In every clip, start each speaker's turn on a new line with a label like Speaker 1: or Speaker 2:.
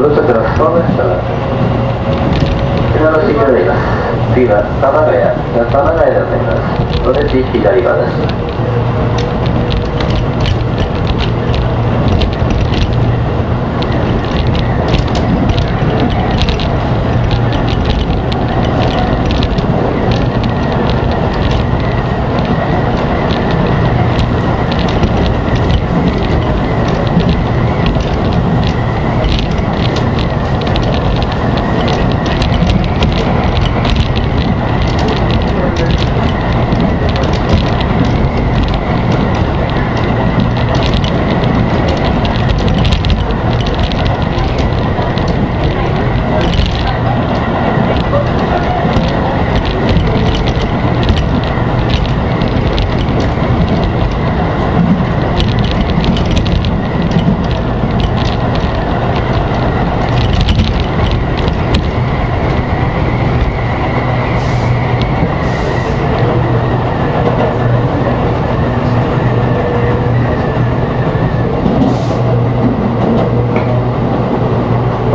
Speaker 1: prodotto trasforma 砂のしがります次は玉川や玉川やになりますので地域左側です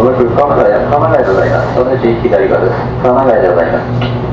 Speaker 1: おそらく鎌ヶ谷、鎌ヶ谷でございます。そのうち左側です。鎌ヶ谷でございます。